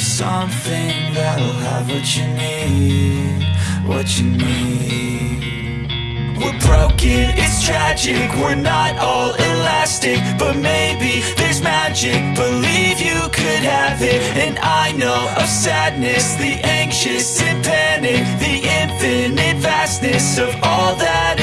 Something that'll have what you need, what you need. We're broken, it's tragic, we're not all elastic But maybe there's magic, believe you could have it And I know of sadness, the anxious and panic The infinite vastness of all that.